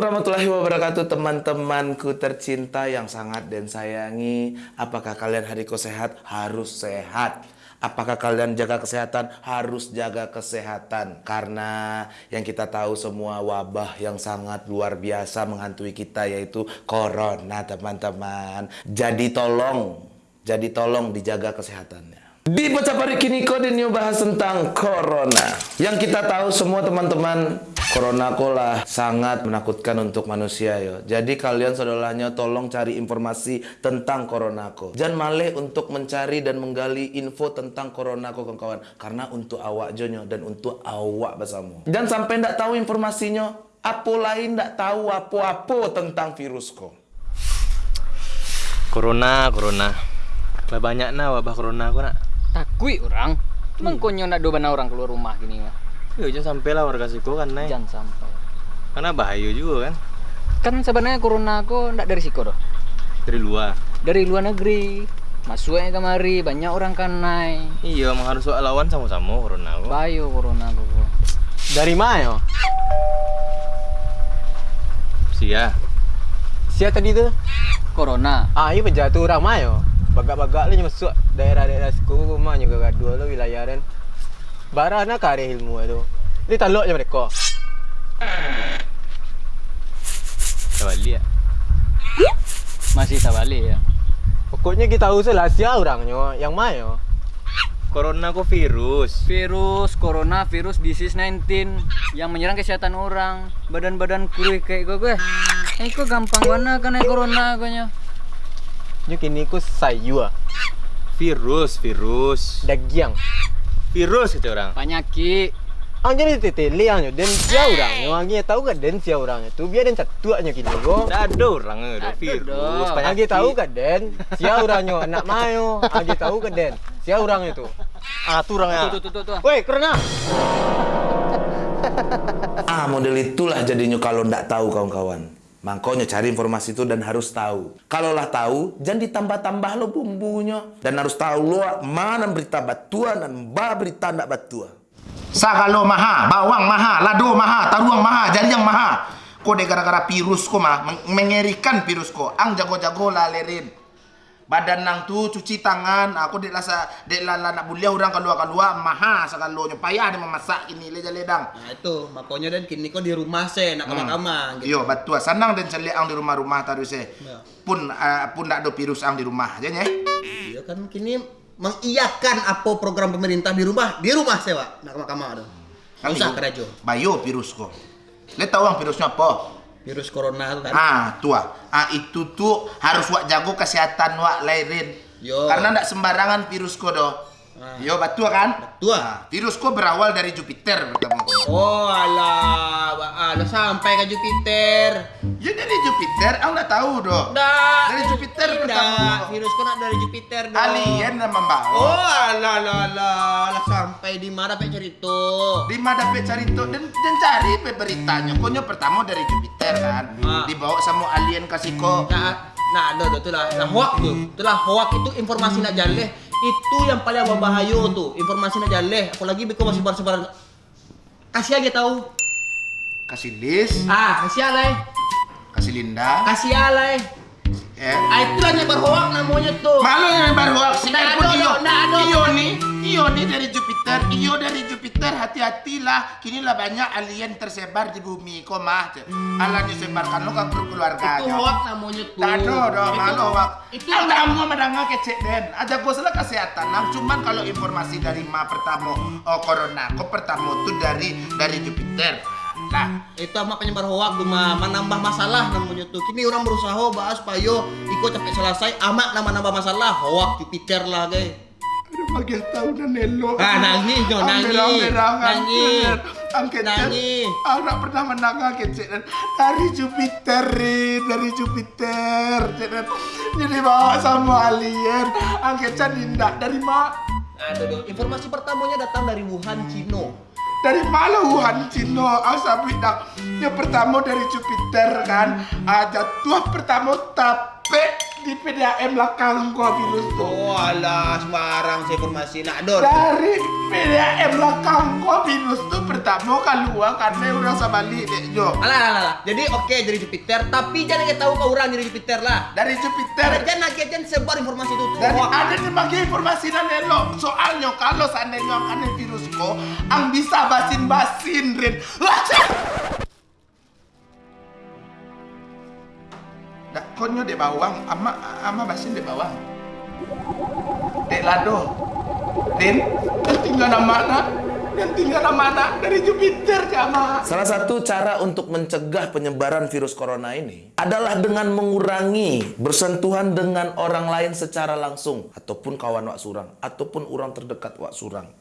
warahmatullahi wabarakatuh teman-temanku tercinta yang sangat dan sayangi. Apakah kalian hariko sehat? Harus sehat. Apakah kalian jaga kesehatan? Harus jaga kesehatan. Karena yang kita tahu semua wabah yang sangat luar biasa menghantui kita yaitu Corona teman-teman. Jadi tolong, jadi tolong dijaga kesehatannya. Di Pecapari kini kode new bahas tentang Corona. Yang kita tahu semua teman-teman Corona kolah sangat menakutkan untuk manusia yo. Jadi kalian saudaranya tolong cari informasi tentang Corona ko. Jangan malih untuk mencari dan menggali info tentang Corona ko kawan-kawan. Karena untuk awak jonyo dan untuk awak bersama. Jangan sampai ndak tahu informasinya. Apa lain ndak tahu apa-apa tentang virus ko. Corona, corona. Banyak nah wabah corona ko nak. Takui orang. Cuma hmm. konyo nak dobana orang keluar rumah gini mah. Ya jangan sampai lah warga siku kan naik. Jangan sampai. Karena bahaya juga kan. Kan sebenarnya corona aku ndak dari siku doh. Dari luar. Dari luar negeri. Masuknya kemari banyak orang kan naik. Iya, emang harus lawan sama-sama corona aku. Bayo corona aku. Dari mana yo? Sia. Sia tadi tuh? Corona. Ah, iya penjatuh orang mayo bagak-bagak lu masuk daerah-daerah suku rumah juga dua lo wilayah dan barana kare ilmu itu ini talok je mereka Tabali ya masih tabali ya pokoknya kita usah lah sia orangnya yang mayo Corona kok virus? Virus, corona, virus, disease 19 yang menyerang kesehatan orang. Badan-badan kurih kayak gue gue. Eh kok gampang banget kena corona kayaknya. Nyo kini ku sayu Virus, virus. Dagiang. Virus itu orang. Penyakit. Ang jadi teteli ang den sia orang nyo ang tahu kan den sia orang itu biar den satu nya kini go. Dado orang itu virus. Ang tahu kan den sia orang nyo anak mayo. Ang tahu kan den sia orang itu. Ah tu orang ya. Tuh tuh tuh tuh. Woi, karena ah model itulah jadinya kalau ndak tahu kawan-kawan. Makanya cari informasi itu dan harus tahu. Kalaulah tahu, jangan ditambah-tambah lo bumbunya. Dan harus tahu lo mana berita batuan dan ba berita batuan. Sakalo maha, bawang maha, lado maha, taruang maha, yang maha. Kode gara-gara virus ko mah, mengerikan virus ko. Ang jago-jago lalerin badan nang tu cuci tangan. Aku dek lasa dek lala nak bulia orang keluar keluar maha sekalo payah dia memasak ini leja ledang nah itu. Makanya dan kini kau di rumah se nak kamar kamar hmm. gitu. yo betul. Senang dan celik ang di rumah rumah taruh se ya. pun uh, pun tak ada virus ang di rumah aja ya? Iya kan kini mengiyakan apa program pemerintah di rumah? Di rumah sewa nak kamar kamar ada usah kerja bayo virus kok lihat tahu ang virusnya apa virus corona itu kan ah tua ah itu tuh harus wak jago kesehatan wak lahirin Yo. karena ndak sembarangan virus kodo Ah. Yo betul kan? Betul. Nah, virusku berawal dari Jupiter pertama Oh alah, alah sampai ke Jupiter. Ya dari Jupiter, aku nggak tahu. Nggak. Dari Jupiter Virusku nak dari Jupiter dong. Alien nama membawa. Oh alah alah alah, sampai di mana pe cerita? Di mana pe cerita dan dan cari pe beritanya. Konyo pertama dari Jupiter kan. Ah. Dibawa sama alien kasih kok. Nah, nah, ada tuh lah. Nah, hoax tuh. Itulah hoax itu informasi nak jaleh itu yang paling berbahaya tuh informasi aja leh apalagi beko masih sebar-sebar kasih aja tahu kasih list ah kasih alay kasih linda kasih alay Eh. Ah, itulah nyebar hoax namanya tuh. Malu nyebar hoax. Nah, ada, iyo, nah, ada. Iyo nih, iyo nih dari Jupiter, iyo dari Jupiter. Hati-hatilah. Kini lah banyak alien tersebar di bumi. Kok mah? Allah disebarkan lo kan keluarga. Itu hoax namanya tuh. Tado dong, malu hoax. Itu yang mau mendengar kecek den. Aja gue salah kesehatan. Nah, cuman kalau informasi dari ma pertama, oh corona, kok pertama tuh dari dari Jupiter. Nah, itu mah penyebar hoak tuh mah menambah masalah namanya tuh. Kini orang berusaha bahas payo ikut capek selesai amat nama-nambah masalah hoak Jupiter lah guys. Aduh bagian tahu dan nelo. Ah nangis dong nangis. Nangis. Angket nangis. Aku pernah menangis kecil dari Jupiter dari Jupiter. Jadi bawa sama alien. Angket Dinda dari mana? Aduh, informasi pertamanya datang dari Wuhan, Cina dari mana Wuhan Cina asal bidak yang pertama dari Jupiter kan? Aja tuh pertama tapi di PDAM belakang kau virus tuh. Oh alah sembarang saya informasi nak dor. Dari PDAM belakang kau virus tuh pertama keluar karena udah sabalik dek Jo. Alah alah alah. Jadi oke jadi Jupiter tapi jangan kita tahu ke orang jadi Jupiter lah. Dari Jupiter. Jangan lagi jangan sebar informasi itu hoax. ada yang bagi informasi dan elok. Soalnya kalau seandainya akan virus ko, ang bisa basin-basin rin. Wah! Konyo dek bawang, ama ama basin dek bawang. Dek lado. Rin, dan tinggal nama anak. Dan tinggal nama anak dari Jupiter sama. Salah satu cara untuk mencegah penyebaran virus corona ini adalah dengan mengurangi bersentuhan dengan orang lain secara langsung ataupun kawan wak surang ataupun orang terdekat wak surang.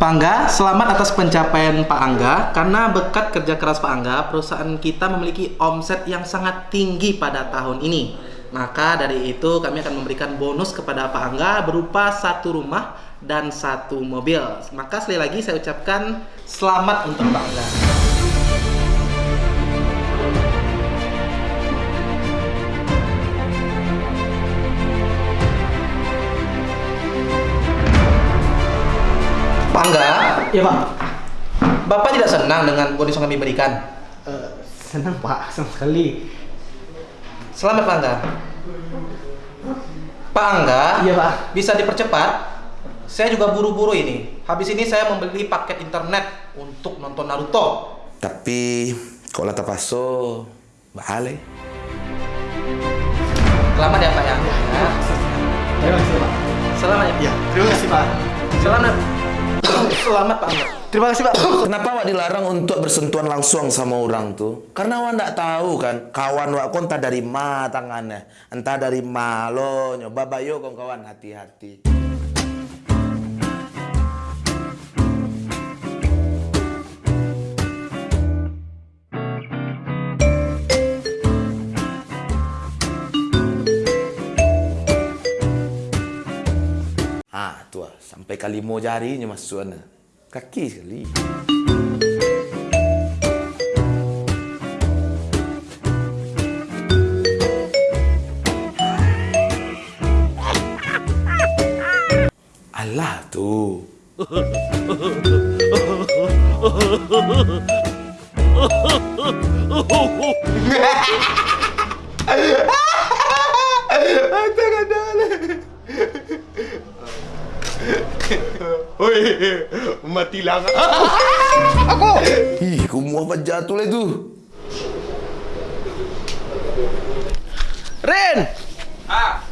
Pak Angga, selamat atas pencapaian Pak Angga. Karena berkat kerja keras Pak Angga, perusahaan kita memiliki omset yang sangat tinggi pada tahun ini. Maka dari itu kami akan memberikan bonus kepada Pak Angga berupa satu rumah dan satu mobil. Maka sekali lagi saya ucapkan selamat untuk Pak Angga. Pak Angga, Ya Pak. Bapak tidak senang dengan bonus yang kami berikan. Eh, senang Pak, senang sekali. Selamat Pak Angga. Pak Angga, Iya Pak. bisa dipercepat? Saya juga buru-buru ini. Habis ini saya membeli paket internet untuk nonton Naruto. Tapi kalau lata paso bahale. Selamat ya Pak ya. Ya. Terima kasih Pak. Selamat ya. Ya, terima kasih Pak. Selamat. Selamat Pak. Terima kasih Pak. Kenapa wak dilarang untuk bersentuhan langsung sama orang tuh? Karena wak ndak tahu kan kawan wak kon entah dari ma tangannya, entah dari ma lo nyoba bayo kawan hati-hati. Tuh ah, sampai kali mau jarinya masuk sana. Kaki sekali. Alah tuh. Matilah. Ih, kumua apa jatuh lah itu. Rin! Ah.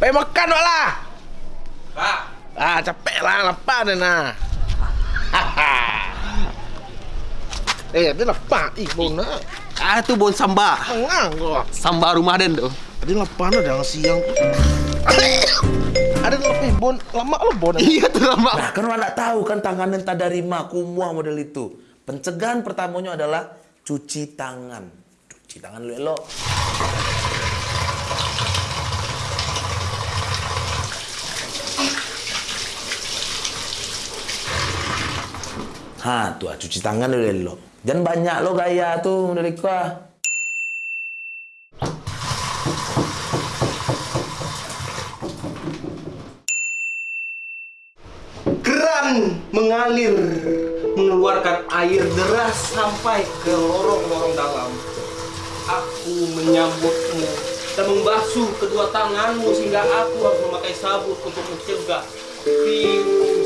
Pengen makan wak lah. Pak. Ah, capek lah, lapar dah nah. eh, dia lapar. Ih, bona. Ah itu bon samba. Mengang kau. Samba rumah den tuh. Ada lapar dah siang. Ada lebih bon, lama lo bon. Iya tuh lama. Nah, kan nggak tahu kan tangan entah dari ma, kumua model itu. Pencegahan pertamanya adalah cuci tangan. Cuci tangan lu elok. Ha, tuh cuci tangan lu elok. Jangan banyak lo gaya tuh dari gua. Mengalir mengeluarkan air deras sampai ke lorong-lorong dalam. Aku menyambutmu dan membasuh kedua tanganmu sehingga aku harus memakai sabut untuk mencegah virus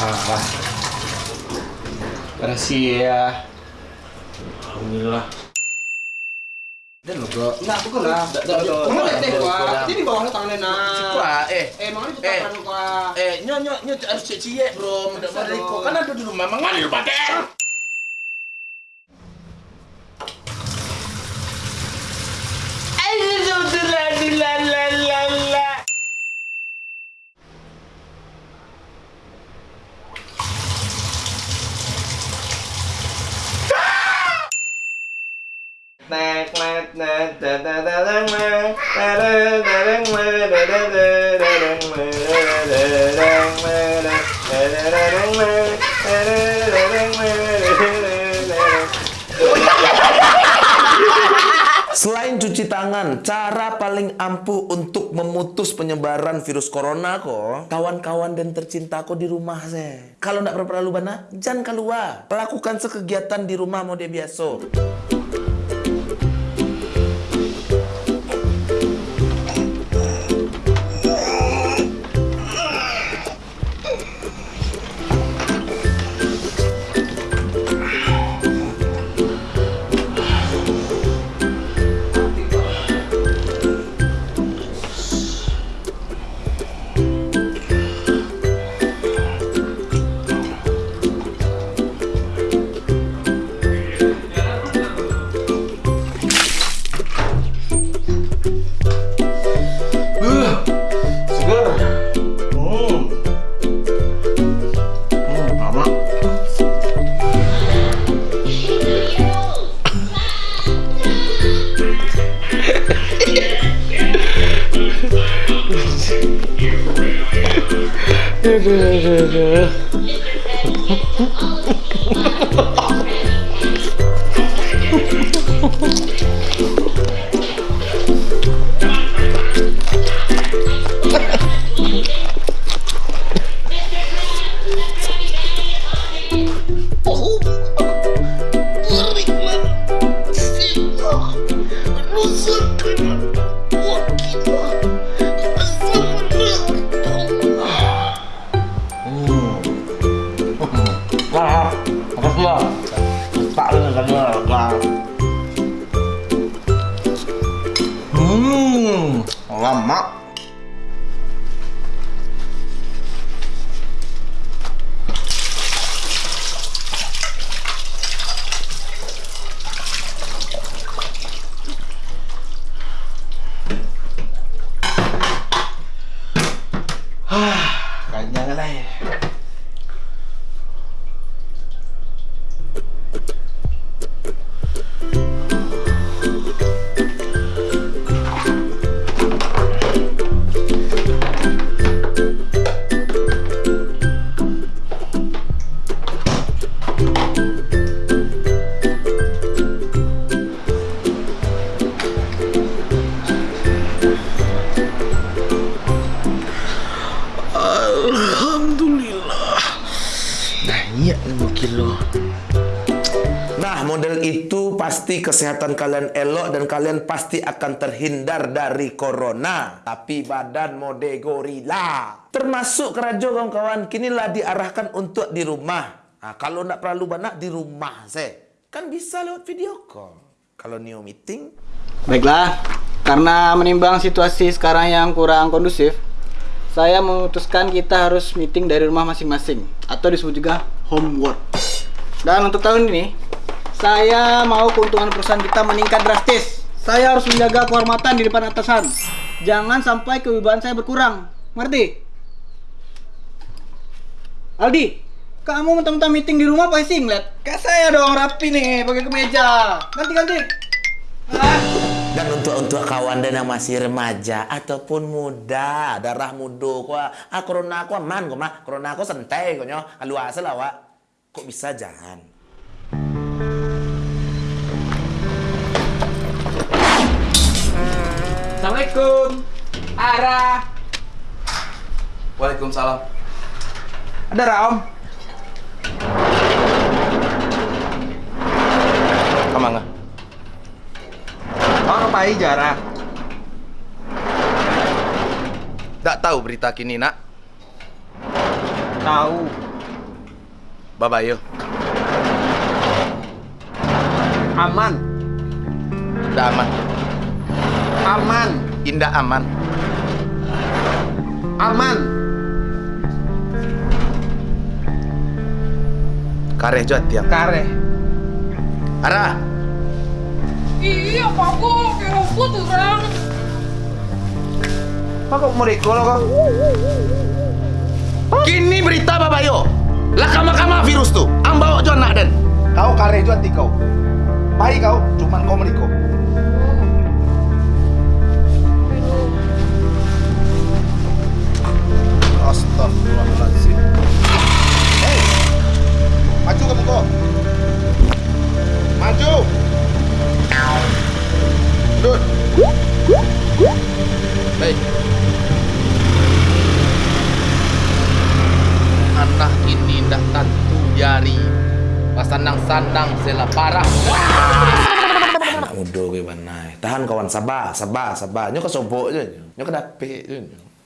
Ah. Rahasia. Alhamdulillah. Dan lo. Enggak, lah. Dak, dak, dak, Kamu lihat deh, dak. Ini bawahnya tangannya nah. Wah, eh. Eh, Eh. cepat kan, Wak. Eh, nyo nyo nyo harus cie bro, Mariko. dong. Kan ada di rumah, mengalir badan. Selain cuci tangan, cara paling ampuh untuk memutus penyebaran virus corona kok, kawan-kawan dan tercintaku di rumah saya. Kalau ndak perlu bana, jangan keluar. Lakukan sekegiatan di rumah mode biasa. Wah, kilo. Nah, model itu pasti kesehatan kalian elok dan kalian pasti akan terhindar dari corona. Tapi badan mode gorila. Termasuk kerajo kawan-kawan, kinilah diarahkan untuk di rumah. Nah, kalau nak perlu banyak di rumah saya. Kan bisa lewat video call. Kalau new meeting, Baiklah, karena menimbang situasi sekarang yang kurang kondusif, saya memutuskan kita harus meeting dari rumah masing-masing atau disebut juga homework. Dan untuk tahun ini, saya mau keuntungan perusahaan kita meningkat drastis. Saya harus menjaga kehormatan di depan atasan. Jangan sampai kewibawaan saya berkurang. Ngerti? Aldi, kamu mentang-mentang meeting di rumah pasti ngeliat. Kayak saya dong rapi nih, pakai kemeja. Ganti-ganti. Ah. Dan untuk untuk kawan dan yang masih remaja ataupun muda, darah muda kok. Ah corona aku aman kok mah. Corona aku santai kok nyo. Kalau asal lah wak. Kok bisa jangan? Assalamualaikum. Ara. Waalaikumsalam. Ada Ram. Kamanga. Pai jarak. Tak tahu berita kini nak. Tahu. Babayo. Aman. Dah aman. Aman. Indah aman. Aman. Kare juat tiang. Kare. Ara. Iya, Pak kok kayak rumput orang. Apa kok mereka lo kok? Kini berita Babayo. Lah kama-kama virus tuh. Bawa jual nak den. Kau kare juat ti kau. Pai kau cuman kau meriko. Astagfirullahaladzim. Hei, maju kamu kok. Maju. Anak ini ndak tentu jari. Pasandang-sandang sela parah. Anak ke mana? Tahan kawan sabar, sabar, sabar. Nyo kesobok je. Nyo kedapik je.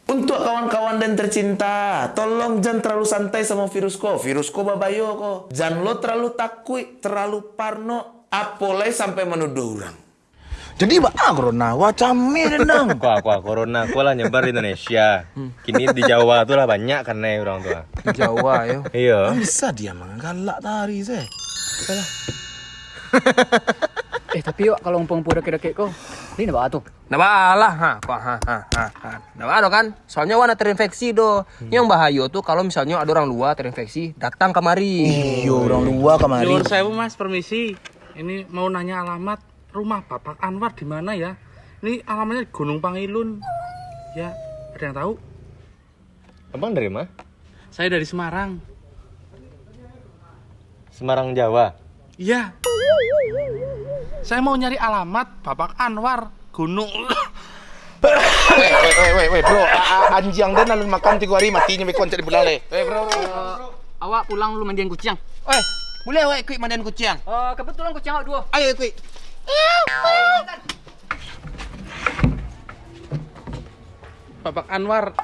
Untuk kawan-kawan dan tercinta, tolong jangan terlalu santai sama virus ko. Virus ko babayo ko. Jangan lo terlalu takut, terlalu parno. Apolai sampai menuduh orang. Jadi bah corona wacame dendang. Kuah kuah corona kuah lah nyebar di Indonesia. Kini di Jawa tuh lah banyak karena orang tua. Jawa yo. Iya. Bisa dia menggalak tari saya. Eh tapi yuk kalau umpang pura kira kok, ini apa tuh? Nah balah ha, kok ha ha ha. ha. Nah kan, soalnya wana terinfeksi do. Yang bahaya tuh kalau misalnya ada orang luar terinfeksi, datang kemari. Iya orang luar kemarin. Nyuwun sewu Mas, permisi. Ini mau nanya alamat rumah Bapak Anwar di mana ya? Ini alamatnya di Gunung Pangilun. Ya, ada yang tahu? Abang dari mana? Saya dari Semarang. Semarang Jawa. Iya. Saya mau nyari alamat Bapak Anwar Gunung. Weh, weh, weh, bro. Anjing dan alun makan tiga hari matinya bekon cari bulan le. Weh, bro. awak pulang lu mandiin kucing. Eh, boleh weh kuik mandian kucing. Uh, kebetulan kucing awak dua. Ayo kuik. Bapak Anwar.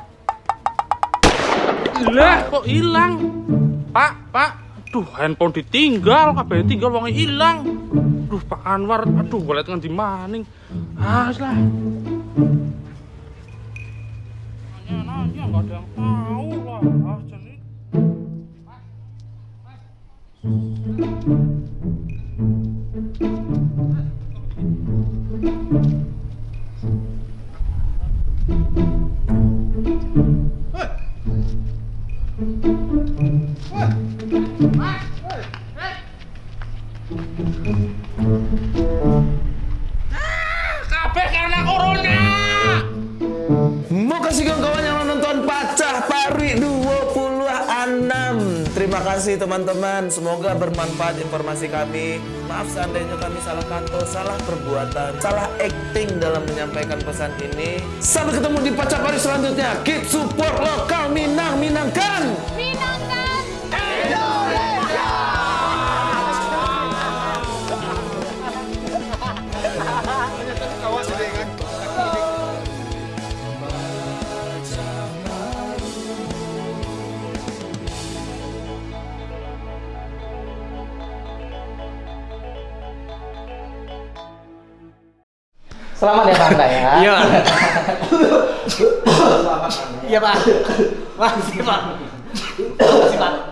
Lah, kok hilang? Pak, Pak. Duh, handphone ditinggal, kabeh tinggal wong hilang. Duh, Pak Anwar, aduh, boleh tekan di maning. Ah, wis lah. Nanya-nanya nggak ada yang tahu lah. Ah, jadi kasih teman-teman. Semoga bermanfaat informasi kami. Maaf seandainya kami salah kata, salah perbuatan Salah acting dalam menyampaikan pesan ini. Sampai ketemu di Pacah Pari selanjutnya. Keep support lokal Minang Minangkan Selamat ya Pak Anda ya. Iya. Iya Pak. Makasih Pak. Makasih Pak.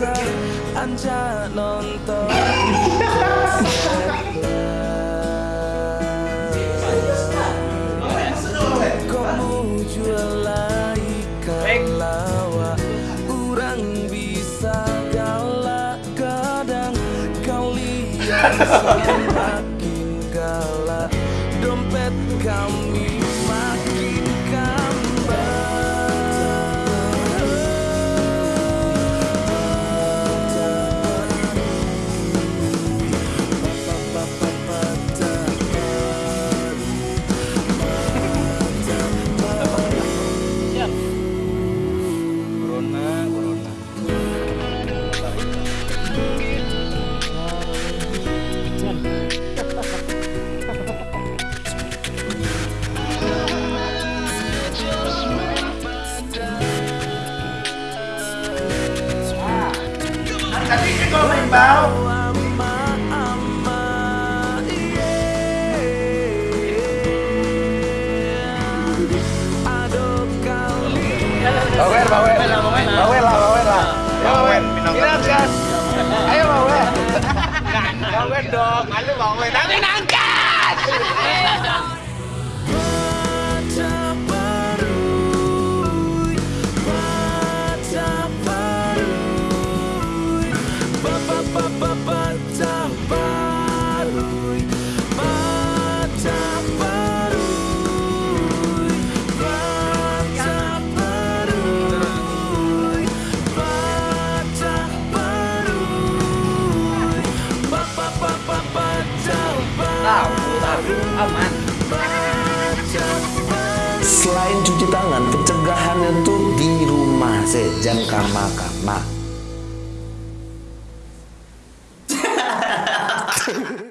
Anja nonton Kamu jualai lawa Kurang bisa galak kadang Kau lihat